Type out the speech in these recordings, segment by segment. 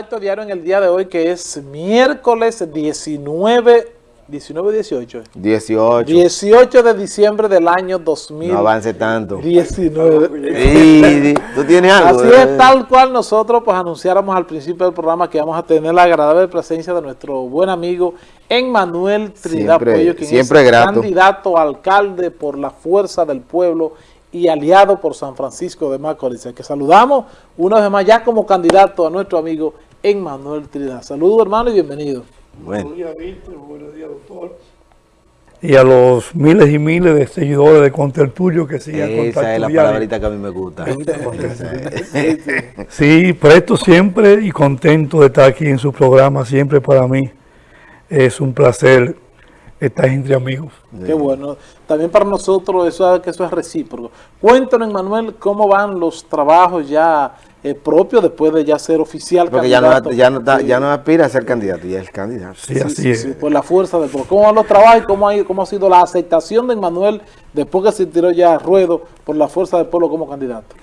contacto diario en el día de hoy que es miércoles 19, 19 18. 18. 18 de diciembre del año 2000. No avance tanto. 19. Sí, tú tienes algo. Así es tal cual nosotros pues anunciáramos al principio del programa que vamos a tener la agradable presencia de nuestro buen amigo Emmanuel Trinidad Siempre- Puello, quien siempre es grato. candidato a alcalde por la fuerza del pueblo y aliado por San Francisco de Macorís. Que saludamos una vez más ya como candidato a nuestro amigo Emmanuel Trinidad. Saludos hermano y bienvenido. Bueno, Buenos días, Víctor. Buenos días, doctor. Y a los miles y miles de seguidores de Contertulio que siguen esa contacto es la palabrita que a mí me gusta. Sí, presto siempre y contento de estar aquí en su programa. Siempre para mí es un placer estar entre amigos. Qué bueno. También para nosotros eso, que eso es recíproco. Cuéntanos, Manuel, cómo van los trabajos ya eh, propios después de ya ser oficial Porque ya no, ya, no, ya no aspira a ser candidato, ya es candidato. Sí, sí, así sí, es. sí, por la fuerza del pueblo. ¿Cómo van los trabajos y cómo ha, ido- cómo ha sido la aceptación de Manuel después que se tiró ya a ruedo por la fuerza del pueblo como candidato?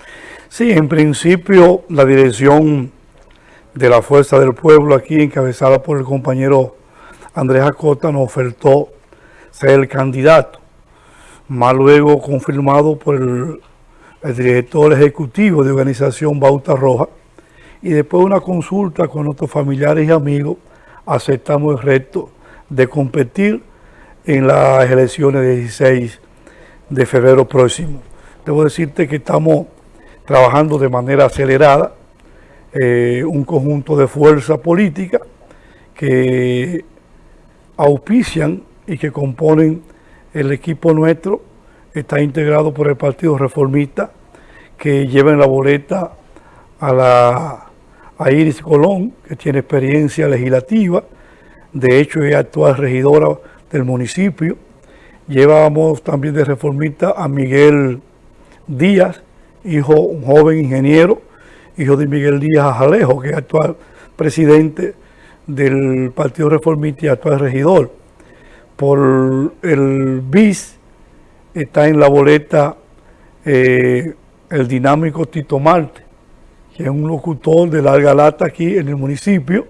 Sí, en principio la dirección de la Fuerza del Pueblo aquí, encabezada por el compañero Andrés Acota, nos ofertó ser el candidato, más luego confirmado por el, el director ejecutivo de organización Bauta Roja, y después de una consulta con nuestros familiares y amigos, aceptamos el reto de competir en las elecciones del 16 de febrero próximo. Debo decirte que estamos trabajando de manera acelerada, eh, un conjunto de fuerzas políticas que auspician y que componen el equipo nuestro, está integrado por el Partido Reformista, que lleva en la boleta a, la, Iris Colón, que tiene experiencia legislativa, de hecho es actual regidora del municipio. Llevamos también de reformista a Miguel Díaz, hijo, un joven ingeniero, hijo de Miguel Díaz Ajalejo, que es actual presidente del Partido Reformista y actual regidor. Por el BIS está en la boleta eh, el dinámico Tito Marte, que es un locutor de larga lata aquí en el municipio.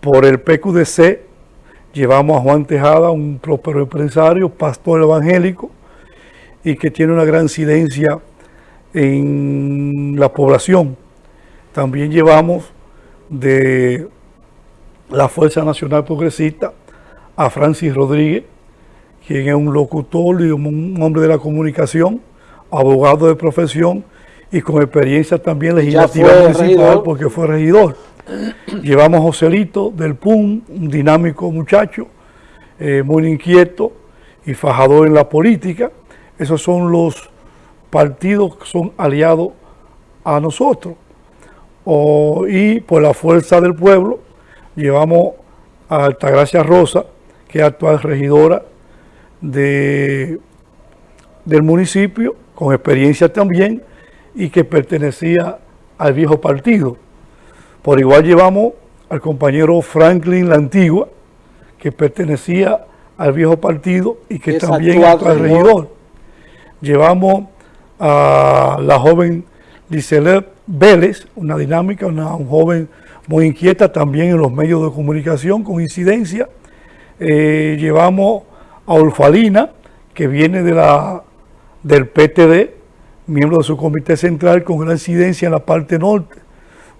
Por el PQDC llevamos a Juan Tejada, un próspero empresario, pastor evangélico, y que tiene una gran incidencia en la población. También llevamos de la Fuerza Nacional Progresista a Francis Rodríguez, quien es un locutor y un hombre de la comunicación, abogado de profesión y con experiencia también legislativa municipal regidor. porque fue regidor. Llevamos a Joselito del PUM, un dinámico muchacho, eh, muy inquieto y fajador en la política. Esos son los partidos que son aliados a nosotros. O- y por la fuerza del pueblo llevamos a Altagracia Rosa, que es actual regidora de, del municipio, con experiencia también, y que pertenecía al viejo partido. Por igual llevamos al compañero Franklin La Antigua, que pertenecía al viejo partido y que Es también actual es regidor. Llevamos a la joven Licelet Vélez, una dinámica, una un joven muy inquieta también en los medios de comunicación, con incidencia. Eh, llevamos a Olfalina, que viene de la, del PTD, miembro de su comité central con gran incidencia en la parte norte,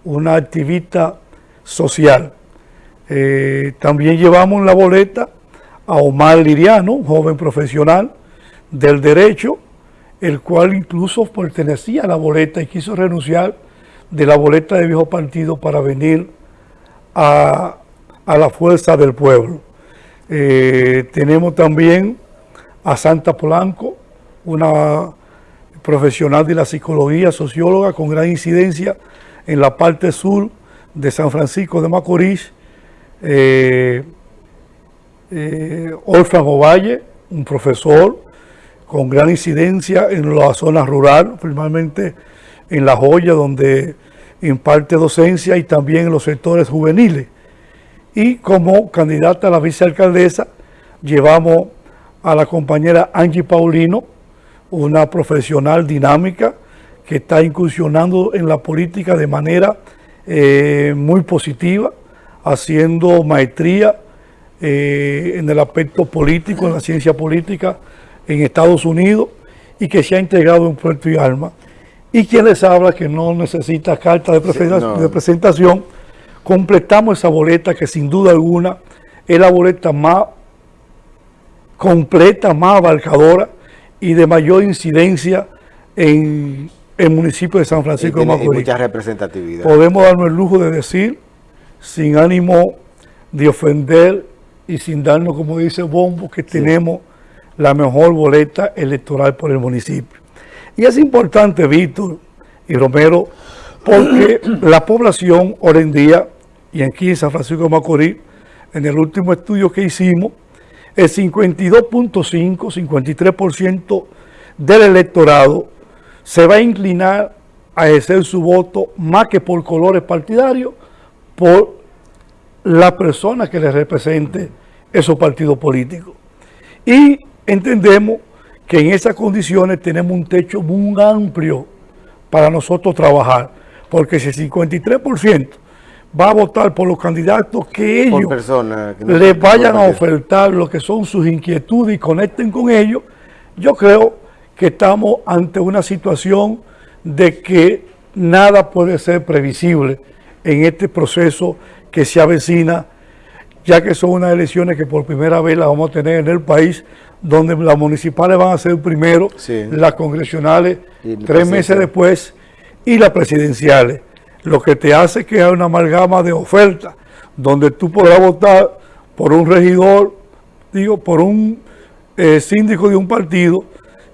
una activista social. Eh, también llevamos en la boleta a Omar Liriano, un joven profesional del derecho, el cual incluso pertenecía a la boleta y quiso renunciar de la boleta de viejo partido para venir a, a la fuerza del pueblo. Eh, tenemos también a Santa Polanco, una profesional de la psicología, socióloga con gran incidencia en la parte sur de San Francisco de Macorís. Eh, eh, Olfran Ovalle, un profesor con gran incidencia en la zona rural, principalmente en La Joya, donde imparte docencia y también en los sectores juveniles. Y como candidata a la vicealcaldesa, llevamos a la compañera Angie Paulino, una profesional dinámica que está incursionando en la política de manera eh, muy positiva, haciendo maestría eh, en el aspecto político, en la ciencia política en Estados Unidos y que se ha integrado en Puerto y Alma. Y quien les habla que no necesita carta de, de presentación, completamos esa boleta que sin duda alguna es la boleta más completa, más abarcadora y de mayor incidencia en el municipio de San Francisco de Macorís. mucha representatividad. Podemos darnos el lujo de decir, sin ánimo de ofender y sin darnos, como dice Bombo, que tenemos la mejor boleta electoral por el municipio. Y es importante, Víctor y Romero, porque la población hoy en día, y aquí en San Francisco de Macorís, en el último estudio que hicimos, el 52.5, 53% del electorado se va a inclinar a ejercer su voto más que por colores partidarios, por la persona que le represente esos partidos políticos. Y entendemos que en esas condiciones tenemos un techo muy amplio para nosotros trabajar, porque si el 53% va a votar por los candidatos que ellos les vayan a ofertar lo que son sus inquietudes y conecten con ellos, yo creo que estamos ante una situación de que nada puede ser previsible en este proceso que se avecina, ya que son unas elecciones que por primera vez las vamos a tener en el país, donde las municipales van a ser primero, las congresionales tres meses después y las presidenciales lo que te hace que hay una amalgama de ofertas, donde tú podrás votar por un regidor, digo, por un eh, síndico de un partido,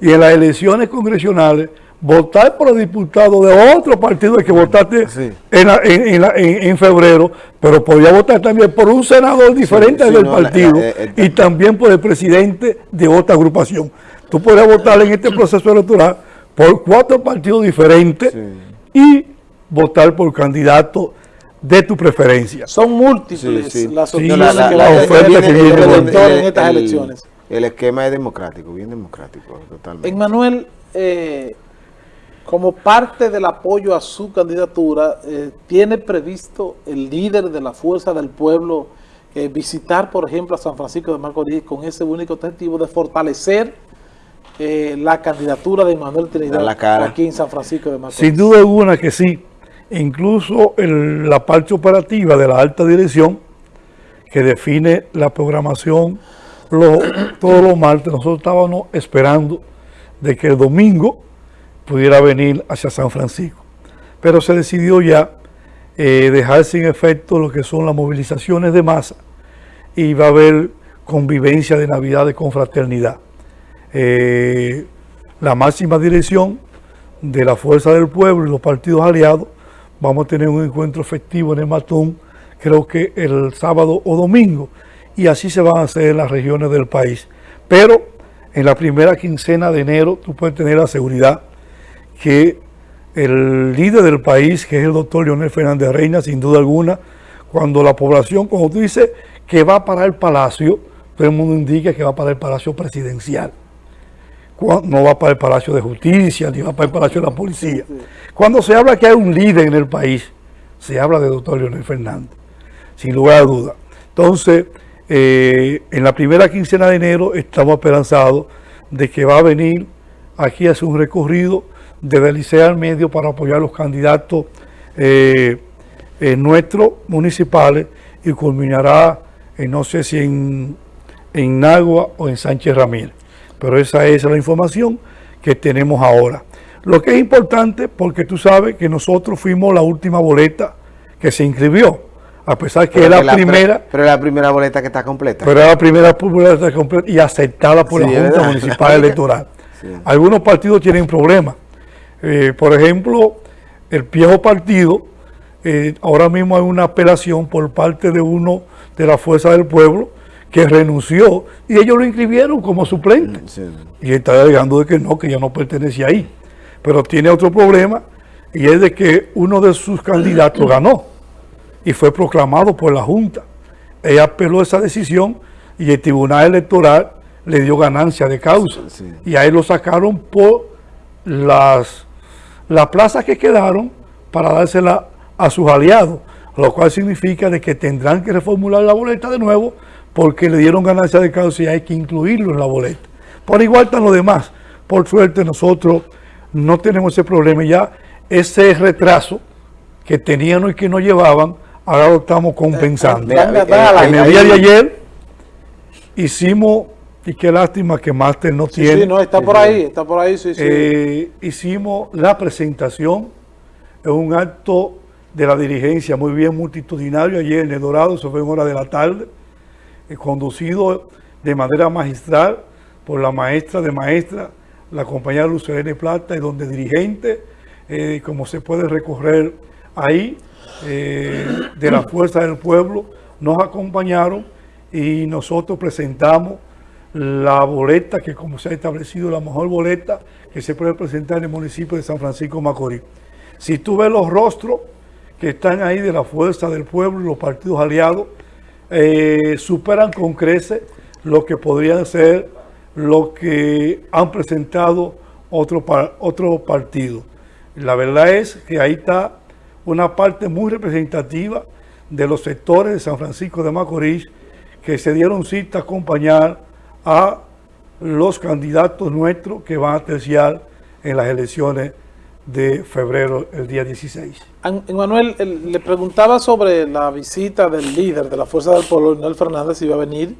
y en las elecciones congresionales votar por el diputado de otro partido que votaste en, febrero, pero podía votar también por un senador diferente del partido y también por el presidente de otra agrupación. Tú podrías votar en este proceso electoral por cuatro partidos diferentes y votar por candidato de tu preferencia. Son múltiples las opciones que la, oferta que viene en estas elecciones. El esquema es democrático, bien democrático, totalmente. En Manuel, eh, como parte del apoyo a su candidatura, eh, ¿tiene previsto el líder de la Fuerza del Pueblo eh, visitar, por ejemplo, a San Francisco de Macorís con ese único objetivo de fortalecer la candidatura de Manuel Trinidad aquí en San Francisco de Macorís? Sin duda alguna que sí incluso la parte operativa de la alta dirección que define la programación todos los martes, nosotros estábamos esperando de que el domingo pudiera venir hacia San Francisco. Pero se decidió ya eh, dejar sin efecto lo que son las movilizaciones de masa y va a haber convivencia de Navidad de confraternidad. Eh, la máxima dirección de la Fuerza del Pueblo y los partidos aliados Vamos a tener un encuentro festivo en el Matón, creo que el sábado o domingo, y así se van a hacer en las regiones del país. Pero en la primera quincena de enero tú puedes tener la seguridad que el líder del país, que es el doctor Leonel Fernández Reina, sin duda alguna, cuando la población, como tú dices, que va para el palacio, todo el mundo indica que va para el palacio presidencial no va para el Palacio de Justicia, ni va para el Palacio de la Policía. Cuando se habla que hay un líder en el país, se habla de doctor Leonel Fernández, sin lugar a duda. Entonces, eh, en la primera quincena de enero estamos esperanzados de que va a venir aquí a hacer un recorrido de Licea al medio para apoyar a los candidatos eh, nuestros municipales y culminará, no sé si en, en Nagua o en Sánchez Ramírez pero esa es la información que tenemos ahora. Lo que es importante, porque tú sabes que nosotros fuimos la última boleta que se inscribió, a pesar que es la, primera... Pero, es la primera boleta que está completa. Pero es la primera boleta completa y aceptada por la Junta Municipal Electoral. Algunos partidos tienen problemas. Eh, por ejemplo, el viejo partido, eh, ahora mismo hay una apelación por parte de uno de la Fuerza del Pueblo, que renunció y ellos lo inscribieron como suplente. Mm, y está alegando de que no, que ya no pertenece ahí. Pero tiene otro problema y es de que uno de sus candidatos ganó y fue proclamado por la Junta. Ella apeló esa decisión y el Tribunal Electoral le dio ganancia de causa. Y ahí lo sacaron por las, las plazas que quedaron para dársela a sus aliados, lo cual significa de que tendrán que reformular la boleta de nuevo porque le dieron ganancia de causa y hay que incluirlo en la boleta. Por igual están los demás. Por suerte nosotros no tenemos ese problema. Ya ese retraso que tenían y que no llevaban, ahora lo estamos compensando. en el día de ayer hicimos, y qué lástima que Master no tiene. Sí, no, está por ahí, está por ahí, sí, sí. Eh, hicimos la presentación en un acto de la dirigencia muy bien multitudinario ayer en El Dorado, eso fue en hora de la tarde, eh, conducido de manera magistral por la maestra de maestra, la compañera Lucelene Plata, y donde dirigentes, eh, como se puede recorrer ahí, eh, de la Fuerza del Pueblo, nos acompañaron y nosotros presentamos la boleta, que como se ha establecido, la mejor boleta que se puede presentar en el municipio de San Francisco Macorís. Si tú ves los rostros que están ahí de la Fuerza del Pueblo y los partidos aliados, eh, superan con creces lo que podrían ser lo que han presentado otros otro partidos. La verdad es que ahí está una parte muy representativa de los sectores de San Francisco de Macorís que se dieron cita a acompañar a los candidatos nuestros que van a terciar en las elecciones de febrero, el día 16. Manuel, le preguntaba sobre la visita del líder de la Fuerza del Pueblo, Manuel Fernández, si iba a venir.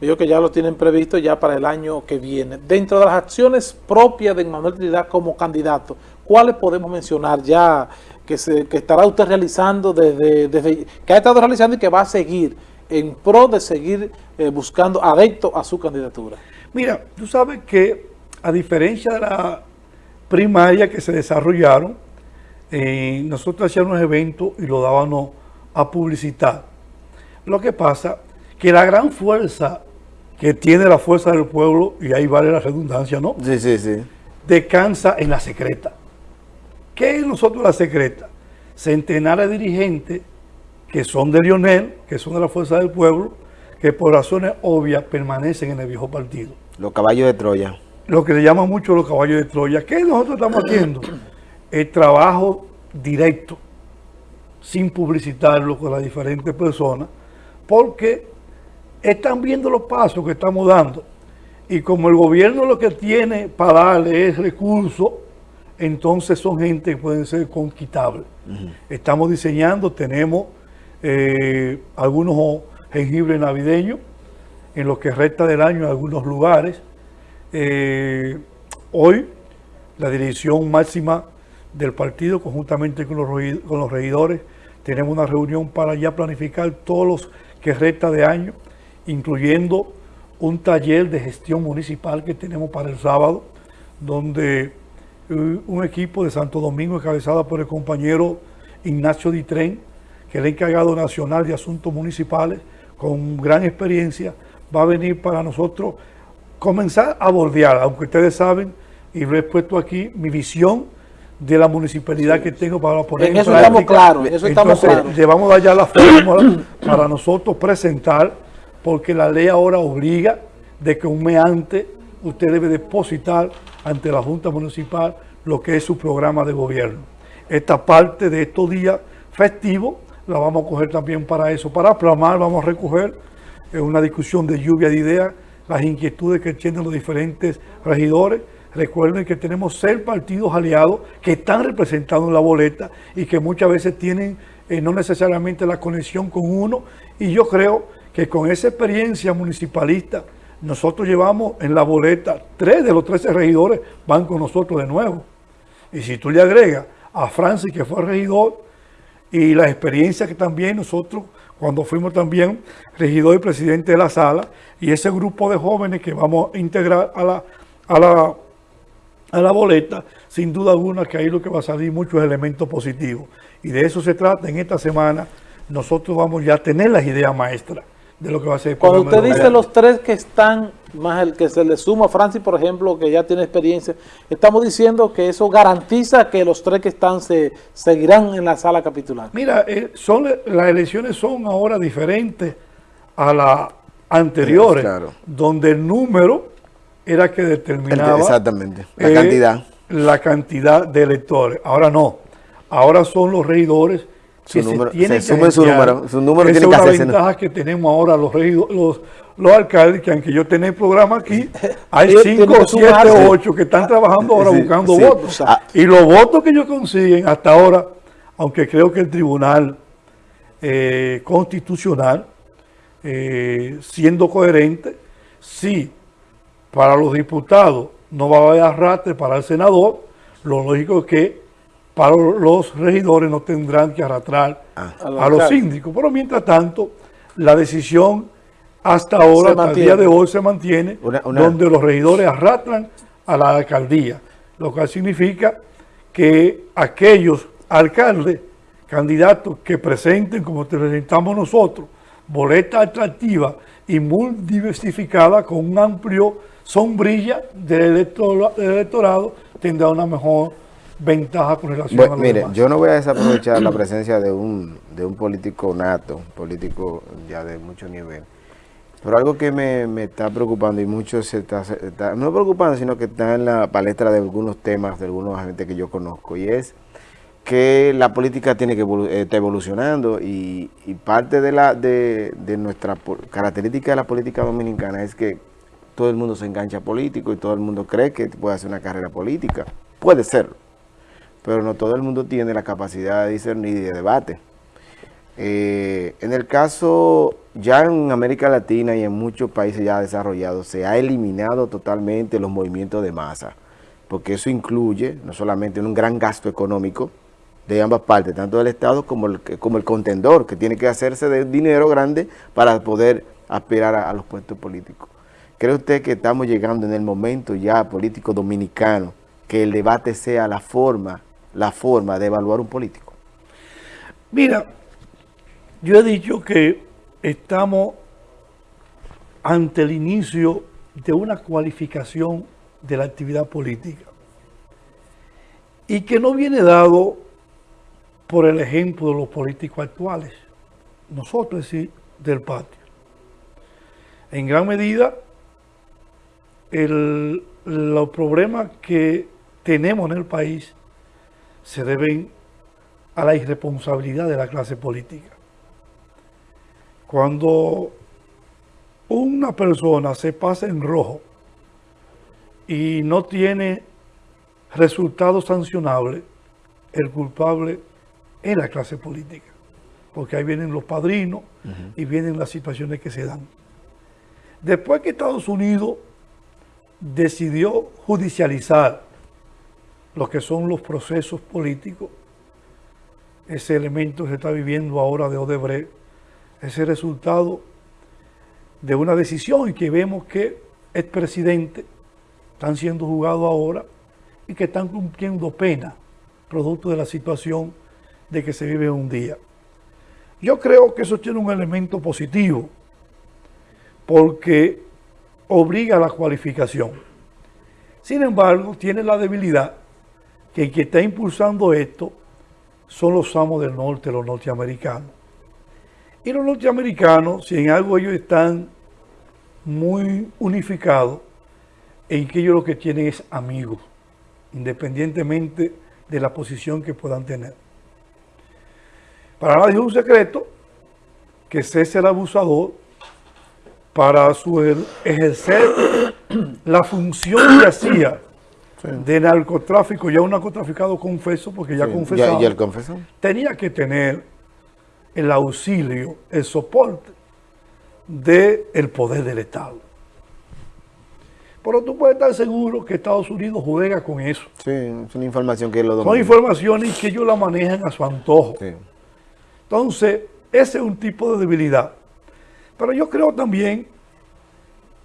Veo que ya lo tienen previsto ya para el año que viene. Dentro de las acciones propias de Manuel Trinidad como candidato, ¿cuáles podemos mencionar ya que, se, que estará usted realizando desde, desde, que ha estado realizando y que va a seguir en pro de seguir eh, buscando adeptos a su candidatura? Mira, tú sabes que a diferencia de la primaria que se desarrollaron, eh, nosotros hacíamos eventos y lo dábamos a publicitar. Lo que pasa que la gran fuerza que tiene la fuerza del pueblo, y ahí vale la redundancia, ¿no? Sí, sí, sí. Descansa en la secreta. ¿Qué es nosotros la secreta? Centenares de dirigentes que son de Lionel, que son de la fuerza del pueblo, que por razones obvias permanecen en el viejo partido. Los caballos de Troya. Lo que le llaman mucho los caballos de Troya. ¿Qué nosotros estamos haciendo? El trabajo directo, sin publicitarlo con las diferentes personas, porque están viendo los pasos que estamos dando. Y como el gobierno lo que tiene para darle es recursos, entonces son gente que pueden ser conquistables. Estamos diseñando, tenemos eh, algunos jengibres navideños en lo que resta del año en algunos lugares. Eh, hoy la dirección máxima del partido, conjuntamente con los, con los regidores, tenemos una reunión para ya planificar todos los que resta de año, incluyendo un taller de gestión municipal que tenemos para el sábado, donde eh, un equipo de Santo Domingo encabezado por el compañero Ignacio Ditren, que es el encargado nacional de asuntos municipales, con gran experiencia, va a venir para nosotros comenzar a bordear, aunque ustedes saben, y lo he puesto aquí, mi visión de la municipalidad que tengo para poner en, eso estamos claros, eso estamos claros. Le vamos a dar ya la fórmula para nosotros presentar, porque la ley ahora obliga de que un mes antes usted debe depositar ante la Junta Municipal lo que es su programa de gobierno. Esta parte de estos días festivos la vamos a coger también para eso. Para plasmar vamos a recoger en una discusión de lluvia de ideas las inquietudes que tienen los diferentes regidores. Recuerden que tenemos seis partidos aliados que están representados en la boleta y que muchas veces tienen eh, no necesariamente la conexión con uno. Y yo creo que con esa experiencia municipalista, nosotros llevamos en la boleta, tres de los 13 regidores van con nosotros de nuevo. Y si tú le agregas a Francis, que fue regidor, y la experiencia que también nosotros, cuando fuimos también regidor y presidente de la sala, y ese grupo de jóvenes que vamos a integrar a la, a la, a la boleta, sin duda alguna que ahí lo que va a salir muchos elementos positivos. Y de eso se trata en esta semana, nosotros vamos ya a tener las ideas maestras de lo que va a ser. Cuando usted dice los tres que están, más el que se le suma a Francis, por ejemplo, que ya tiene experiencia, estamos diciendo que eso garantiza que los tres que están se seguirán en la sala capitular. Mira, eh, son las elecciones son ahora diferentes a las anteriores, donde el número era que determinaba exactamente la cantidad la cantidad de electores. Ahora no, ahora son los regidores que Su número- se tiene se que sumen su número, su número Esa tiene que es una ¿no? ventaja que tenemos ahora los, regido- los, los alcaldes, que aunque yo tenga el programa aquí, hay Ellos cinco, tienen que siete sumarse. o ocho que están trabajando ahora Sí, buscando sí. votos. Ah. Y los votos que ellos consiguen hasta ahora, aunque creo que el tribunal eh, constitucional, eh, siendo coherente, sí, para los diputados no va a haber arrastre para el senador, lo lógico es que para los regidores no tendrán que arrastrar Ah. A los síndicos. Pero mientras tanto, la decisión hasta ahora, hasta el día de hoy, se mantiene, Una- una- donde los regidores arrastran a la alcaldía, lo cual significa que aquellos alcaldes, candidatos que presenten, como te presentamos nosotros, boleta atractiva y muy diversificada con un amplio sombrilla del, electora- del electorado, tendrá una mejor ventaja con relación Bueno, a los mire, demás. yo no voy a desaprovechar la presencia de un, de un político nato, un político ya de mucho nivel. Pero algo que me, me está preocupando y mucho se está, está- no preocupando, sino que está en la palestra de algunos temas, de algunos agentes que yo conozco, y es que la política tiene que evolu- eh, está evolucionando y, y parte de la de, de nuestra característica de la política dominicana es que todo el mundo se engancha político y todo el mundo cree que puede hacer una carrera política. Puede serlo, pero no todo el mundo tiene la capacidad de discernir y de debate. Eh, en el caso, ya en América Latina y en muchos países ya desarrollados, se ha eliminado totalmente los movimientos de masa, porque eso incluye no solamente un gran gasto económico de ambas partes, tanto del Estado como el, como el contendor, que tiene que hacerse de dinero grande para poder aspirar a los puestos políticos. ¿Cree usted que estamos llegando en el momento ya político dominicano que el debate sea la forma, la forma de evaluar un político? Mira, yo he dicho que estamos ante el inicio de una cualificación de la actividad política y que no viene dado por el ejemplo de los políticos actuales, nosotros sí, del patio. En gran medida, el- los problemas que tenemos en el país se deben a la irresponsabilidad de la clase política. Cuando una persona se pasa en rojo y no tiene resultados sancionables, el culpable es la clase política, porque ahí vienen los padrinos y vienen las situaciones que se dan. Después que Estados Unidos decidió judicializar lo que son los procesos políticos, ese elemento que se está viviendo ahora de Odebrecht, ese resultado de una decisión y que vemos que expresidentes están siendo juzgados ahora y que están cumpliendo pena producto de la situación de que se vive un día. Yo creo que eso tiene un elemento positivo porque obliga a la cualificación. Sin embargo, tiene la debilidad que el que está impulsando esto son los amos del norte, los norteamericanos. Y los norteamericanos, si en algo ellos están muy unificados, en que ellos lo que tienen es amigos, independientemente de la posición que puedan tener. Para nadie es un secreto que César abusador, para su er- ejercer la función que hacía de narcotráfico, ya un narcotraficado confeso, porque ya Sí, confesaba, tenía que tener el auxilio, el soporte del poder del Estado. Pero tú puedes estar seguro que Estados Unidos juega con eso. Sí, es una información que lo Son informaciones que ellos la manejan a su antojo. Sí. Entonces, ese es un tipo de debilidad. Pero yo creo también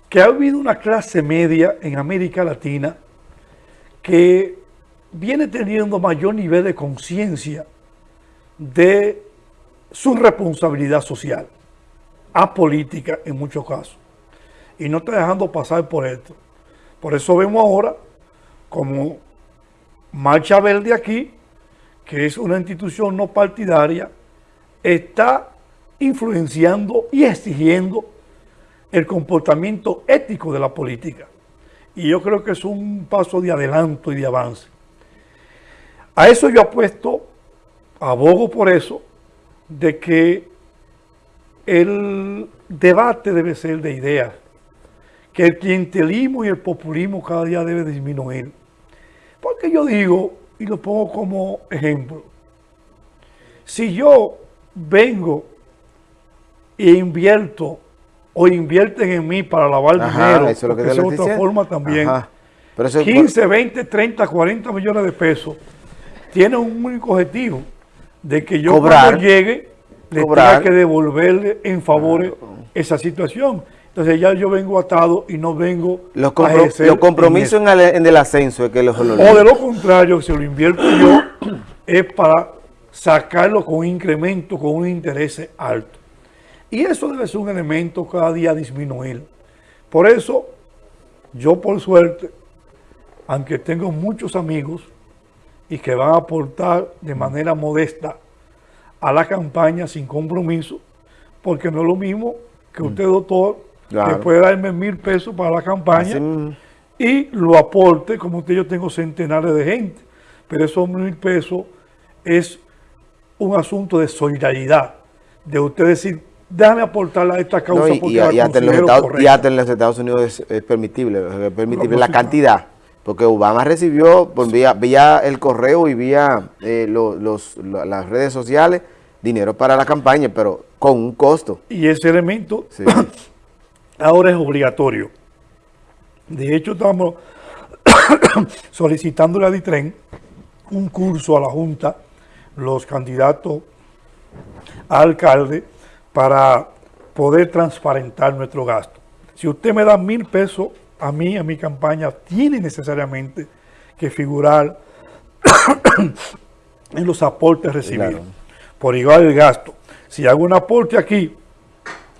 que ha habido una clase media en América Latina que viene teniendo mayor nivel de conciencia de su responsabilidad social, apolítica en muchos casos, y no está dejando pasar por esto. Por eso vemos ahora como Marcha Verde aquí, que es una institución no partidaria, está influenciando y exigiendo el comportamiento ético de la política. Y yo creo que es un paso de adelanto y de avance. A eso yo apuesto, abogo por eso, de que el debate debe ser de ideas, que el clientelismo y el populismo cada día debe disminuir. Porque yo digo, y lo pongo como ejemplo, si yo vengo e invierto o invierten en mí para lavar dinero, eso es, lo que es otra forma también, 15, 20, 30, 40 millones de pesos, tiene un único objetivo, de que yo cuando llegue le tenga que devolverle en favor esa situación. Entonces ya yo vengo atado y no vengo los, los compromisos en, el, ascenso es que los O de lo contrario, si lo invierto yo, es para sacarlo con incremento, con un interés alto. Y eso debe ser un elemento cada día disminuir. Por eso, yo por suerte, aunque tengo muchos amigos y que van a aportar de manera modesta a la campaña sin compromiso, porque no es lo mismo que mm. usted, doctor, que puede darme mil pesos para la campaña y lo aporte, como usted yo tengo centenares de gente, pero esos mil pesos es un asunto de solidaridad, de usted decir, déjame aportar a esta causa y, porque y, hasta en los Estados, Unidos es, permitible, es permitible la cantidad, porque Obama recibió por vía, vía el correo y vía eh, los, las redes sociales dinero para la campaña, pero con un costo. Y ese elemento ahora es obligatorio. De hecho, estamos solicitando a DITREN un curso a la Junta, los candidatos a alcalde, para poder transparentar nuestro gasto. Si usted me da mil pesos a mí, a mi campaña, tiene necesariamente que figurar en los aportes recibidos. Por igual el gasto. Si hago un aporte aquí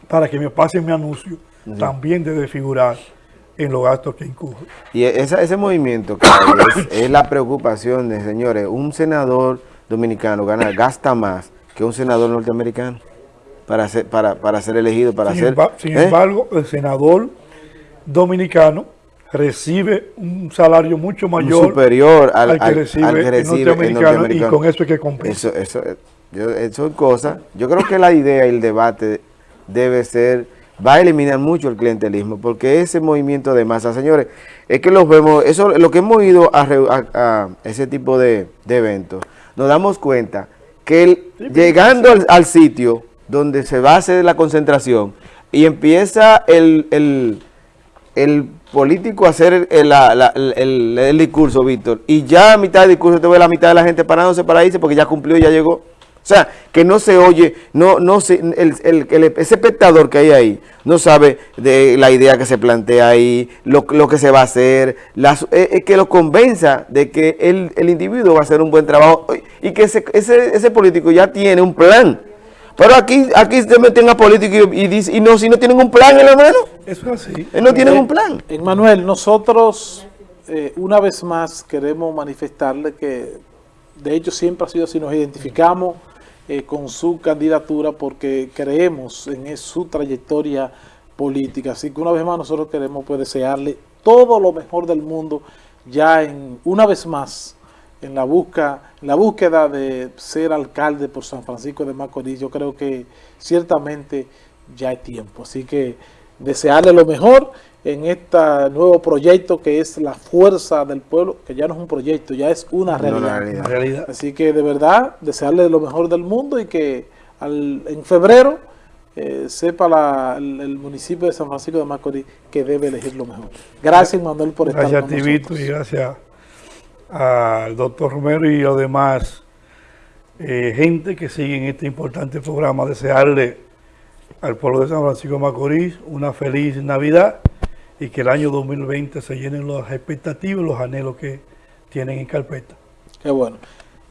para que me pase mi anuncio, también debe figurar en los gastos que incurre. Y ese movimiento es, la preocupación de, señores, un senador dominicano gana, gasta más que un senador norteamericano para ser, para, para ser elegido, para sin ser... sin ¿eh? embargo, el senador dominicano recibe un salario mucho mayor superior al, que recibe, el, norteamericano, y con eso hay que compensar. Eso, eso, yo, eso es cosa. Yo creo que la idea y el debate debe ser, va a eliminar mucho el clientelismo, porque ese movimiento de masa, señores, es que los vemos, eso lo que hemos ido a, ese tipo de, eventos, nos damos cuenta que llegando al sitio, donde se va a hacer la concentración y empieza el, el, político a hacer el, discurso, Víctor, y ya a mitad del discurso te ve la mitad de la gente parándose para irse porque ya cumplió ya llegó. O sea, que no se oye, no, no se, ese espectador que hay ahí no sabe de la idea que se plantea ahí, lo, que se va a hacer, las, eh, que lo convenza de que el, individuo va a hacer un buen trabajo y que ese, ese, ese político ya tiene un plan pero aquí, aquí se meten a políticos y, y, y, no, si no tienen un plan, hermano. Eso es así. No tienen un plan. Manuel, nosotros eh, una vez más queremos manifestarle que de hecho siempre ha sido así, nos identificamos eh, con su candidatura porque creemos en su trayectoria política. Así que una vez más nosotros queremos pues, desearle todo lo mejor del mundo ya en una vez más en la, busca, la búsqueda de ser alcalde por San Francisco de Macorís, yo creo que ciertamente ya hay tiempo. Así que desearle lo mejor en este nuevo proyecto que es la fuerza del pueblo, que ya no es un proyecto, ya es una realidad. Así que de verdad, desearle lo mejor del mundo y que en febrero eh, sepa el, municipio de San Francisco de Macorís que debe elegir lo mejor. Gracias, Manuel, por estar con nosotros. Gracias, y gracias al doctor Romero y a los demás eh, gente que siguen este importante programa, desearle al pueblo de San Francisco de Macorís una feliz Navidad y que el año 2020 se llenen las expectativas y los anhelos que tienen en carpeta. Qué bueno.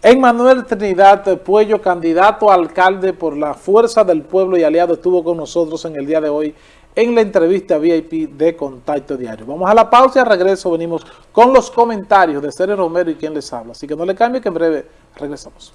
Emmanuel Trinidad Puello, candidato a alcalde por la Fuerza del Pueblo y Aliado, estuvo con nosotros en el día de hoy en la entrevista VIP de Contacto Diario. Vamos a la pausa y al regreso venimos con los comentarios de Cere Romero y quien les habla. Así que no le cambie que en breve regresamos.